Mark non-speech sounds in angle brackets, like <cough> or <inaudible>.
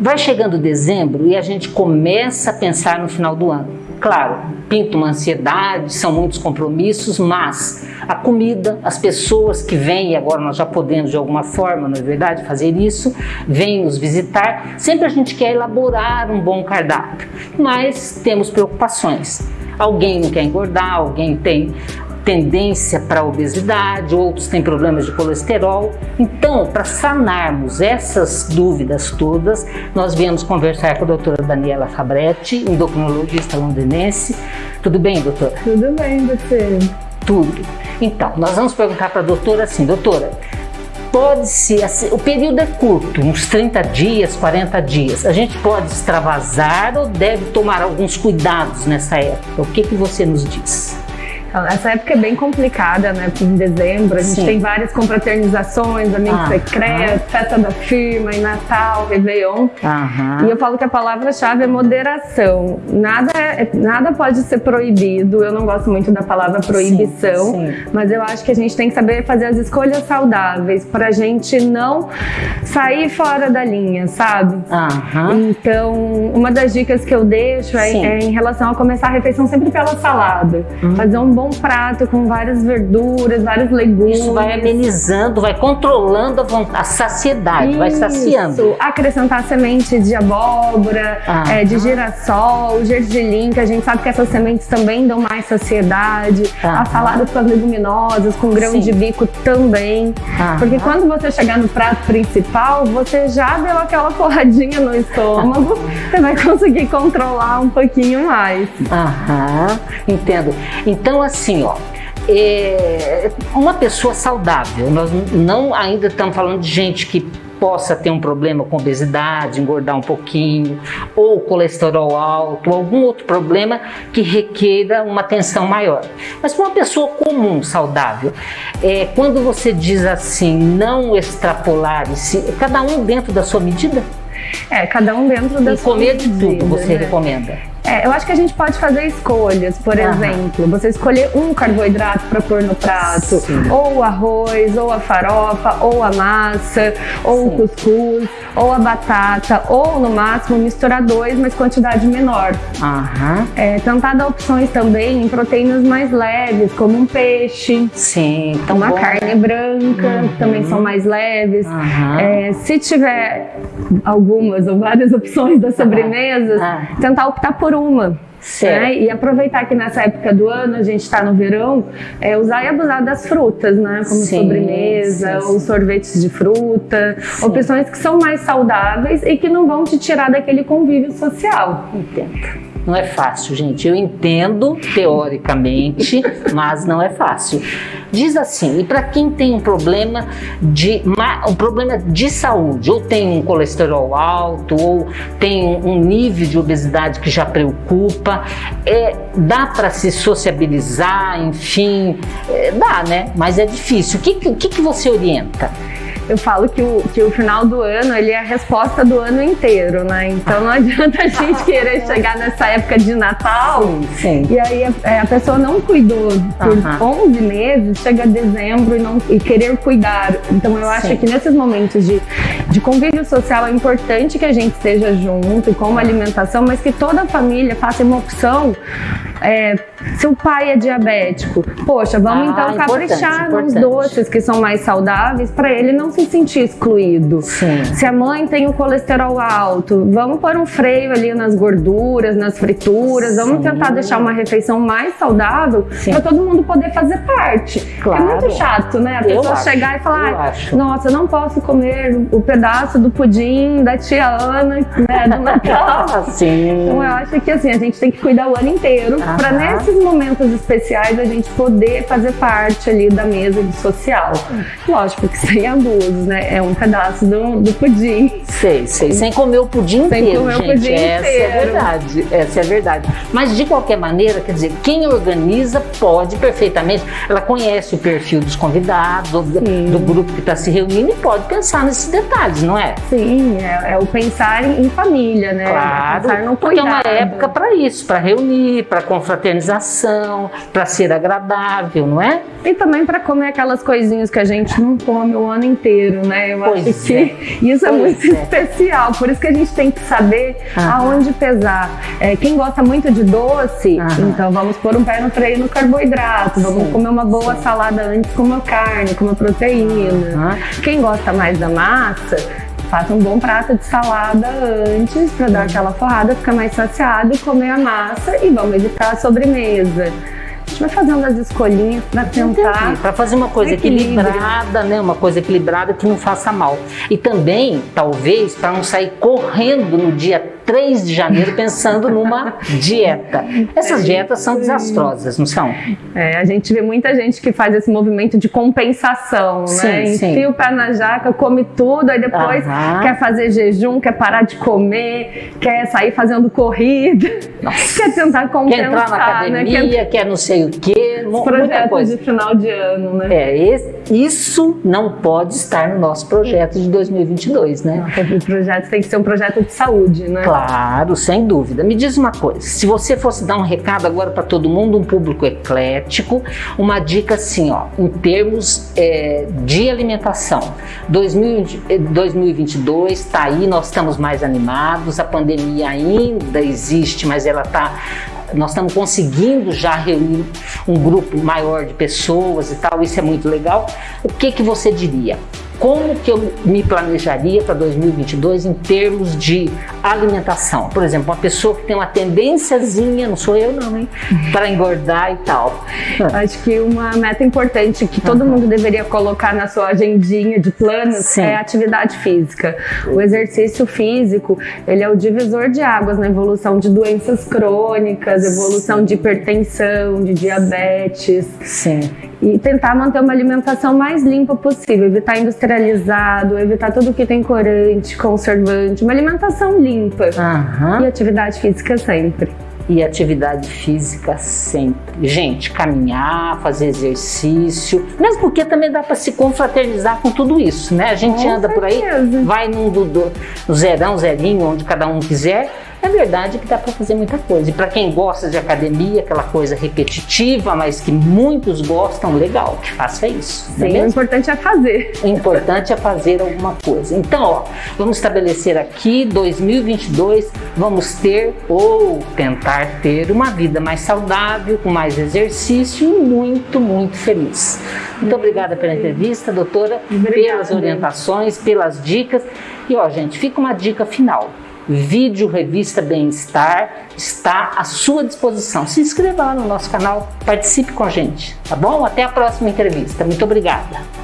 Vai chegando dezembro e a gente começa a pensar no final do ano. Claro, pinta uma ansiedade, são muitos compromissos, mas a comida, as pessoas que vêm, e agora nós já podemos de alguma forma, não é verdade, fazer isso, vêm nos visitar, sempre a gente quer elaborar um bom cardápio, mas temos preocupações. Alguém não quer engordar, alguém tem tendência para obesidade, outros têm problemas de colesterol. Então, para sanarmos essas dúvidas todas, nós viemos conversar com a doutora Daniela Fabretti, endocrinologista londinense. Tudo bem, doutora? Tudo bem, você? Tudo. Então, nós vamos perguntar para a doutora assim, doutora, pode ser, assim, o período é curto, uns 30 dias, 40 dias. A gente pode extravasar ou deve tomar alguns cuidados nessa época? O que, que você nos diz? Então, essa época é bem complicada, né? Em dezembro, a gente Sim. tem várias confraternizações, amigo ah, secreto, ah. festa da firma, e Natal, Réveillon. Ah, e eu falo que a palavra-chave é moderação. Nada, é, nada pode ser proibido. Eu não gosto muito da palavra proibição, sim, sim. mas eu acho que a gente tem que saber fazer as escolhas saudáveis para a gente não sair fora da linha, sabe? Então, uma das dicas que eu deixo é, é, em relação a começar a refeição sempre pela salada. Hum. Fazer um bom bom prato com várias verduras, vários legumes. Isso vai amenizando, vai controlando a, vontade, a saciedade, Isso. vai saciando. Acrescentar sementes de abóbora, ah. é, de girassol, gergelim, que a gente sabe que essas sementes também dão mais saciedade. Ah. A salada com as leguminosas, com grão Sim. de bico também. Ah. Porque quando você chegar no prato principal, você já deu aquela porradinha no estômago, <laughs> você vai conseguir controlar um pouquinho mais. Aham, entendo. Então, assim, assim, ó, é uma pessoa saudável, nós não ainda estamos falando de gente que possa ter um problema com obesidade, engordar um pouquinho, ou colesterol alto, ou algum outro problema que requeira uma atenção maior. Mas para uma pessoa comum, saudável, é, quando você diz assim, não extrapolar, cada um dentro da sua medida? É, cada um dentro da e sua medida. comer de tudo você né? recomenda? É, eu acho que a gente pode fazer escolhas, por exemplo, você escolher um carboidrato para pôr no prato, Sim. ou o arroz, ou a farofa, ou a massa, ou Sim. o cuscuz, ou a batata, ou no máximo misturar dois, mas quantidade menor. Aham. É, tentar dar opções também em proteínas mais leves, como um peixe, Sim, uma bom. carne branca, uhum. também são mais leves. É, se tiver algumas ou várias <laughs> opções das sobremesas, tentar optar por uma. Né? E aproveitar que nessa época do ano, a gente está no verão, é, usar e abusar das frutas, né? Como sim, sobremesa, sim, ou sorvetes de fruta, opções que são mais saudáveis e que não vão te tirar daquele convívio social. Entendo. Não é fácil, gente. Eu entendo teoricamente, <laughs> mas não é fácil. Diz assim, e para quem tem um problema de um problema de saúde, ou tem um colesterol alto, ou tem um nível de obesidade que já preocupa, é, dá para se sociabilizar, enfim, é, dá, né? Mas é difícil. O que, que, que você orienta? Eu falo que o, que o final do ano ele é a resposta do ano inteiro, né? Então não adianta a gente <laughs> querer chegar nessa época de Natal sim, sim. e aí a, a, pessoa não cuidou por 11 meses, chega dezembro e, não, e querer cuidar. Então eu acho sim. que nesses momentos de, de convívio social é importante que a gente esteja junto com uma alimentação, mas que toda a família faça uma opção é, se o pai é diabético, poxa, vamos ah, então caprichar nos doces que são mais saudáveis para ele não se sentir excluído. Sim. Se a mãe tem o colesterol alto, vamos pôr um freio ali nas gorduras, nas frituras, vamos Sim. tentar deixar uma refeição mais saudável para todo mundo poder fazer parte. Claro. É muito chato, né? A pessoa eu chegar acho, e falar, nossa, eu não posso comer o pedaço do pudim da tia Ana, né, do <laughs> Natal. Sim. Então eu acho que assim, a gente tem que cuidar o ano inteiro para nesses momentos especiais a gente poder fazer parte ali da mesa de social. Lógico que sem abusos, né? É um pedaço do, do pudim. Sei, sei. Sem comer o pudim sem inteiro, comer gente. O pudim essa é inteiro. é verdade. Essa é verdade. Mas de qualquer maneira, quer dizer, quem organiza pode perfeitamente. Ela conhece o perfil dos convidados, do, do grupo que está se reunindo e pode pensar nesses detalhes, não é? Sim, é, é o pensar em família, né? Claro. Pensar no cuidado. Porque é uma época para isso, para reunir, para confraternização, para ser agradável, não é? E também para comer aquelas coisinhas que a gente não come o ano inteiro, né? Eu pois acho que é. isso é pois muito é. especial. Por isso que a gente tem que saber aonde pesar. É, quem gosta muito de doce, então vamos pôr um pé no freio no carboidrato, vamos Sim. comer uma boa Sim. salada antes com uma carne, com uma proteína. Quem gosta mais da massa, faça um bom prato de salada antes para dar aquela forrada, ficar mais saciado e comer a massa e vamos evitar a sobremesa. A gente vai fazendo as escolhinhas para tentar. Para fazer uma coisa equilibrada, né? Uma coisa equilibrada que não faça mal. E também, talvez, para não sair correndo no dia 3 de janeiro pensando numa dieta. Essas é dietas são desastrosas, não são? É, a gente vê muita gente que faz esse movimento de compensação, sim, né? Enfia o pé na jaca, come tudo, aí depois Aham. quer fazer jejum, quer parar de comer, quer sair fazendo corrida, Nossa. quer tentar compensar. Quer entrar na academia, né? quer... quer não sei o quê. Projetos de final de ano, né? É, esse, isso não pode estar no nosso projeto de 2022, né? Não, o projeto tem que ser um projeto de saúde, né? Claro, sem dúvida. Me diz uma coisa, se você fosse dar um recado agora para todo mundo, um público eclético, uma dica assim, ó, em termos é, de alimentação. 2020, 2022 está aí, nós estamos mais animados, a pandemia ainda existe, mas ela está nós estamos conseguindo já reunir um grupo maior de pessoas e tal, isso é muito legal. O que, que você diria? como que eu me planejaria para 2022 em termos de alimentação? Por exemplo, uma pessoa que tem uma tendênciazinha, não sou eu não, hein, para engordar e tal. Acho que uma meta importante que todo uhum. mundo deveria colocar na sua agendinha de planos Sim. é a atividade física. O exercício físico, ele é o divisor de águas na evolução de doenças crônicas, evolução de hipertensão, de diabetes. Sim. E tentar manter uma alimentação mais limpa possível, evitar industrializado, evitar tudo que tem corante, conservante, uma alimentação limpa uhum. e atividade física sempre. E atividade física sempre. Gente, caminhar, fazer exercício, mesmo porque também dá para se confraternizar com tudo isso, né? A gente com anda certeza. por aí, vai no, do, do zerão, zerinho, onde cada um quiser, é verdade que dá para fazer muita coisa. E para quem gosta de academia, aquela coisa repetitiva, mas que muitos gostam, legal, que faça isso. É Sim, é o importante é fazer. O importante é fazer alguma coisa. Então, ó, vamos estabelecer aqui 2022, vamos ter ou tentar ter uma vida mais saudável, com mais exercício e muito, muito feliz. Muito obrigada pela entrevista, doutora, Obrigada. pelas orientações, pelas dicas. E ó, gente, fica uma dica final vídeo Revista Bem-Estar está à sua disposição. Se inscreva lá no nosso canal, participe com a gente, tá bom? Até a próxima entrevista. Muito obrigada.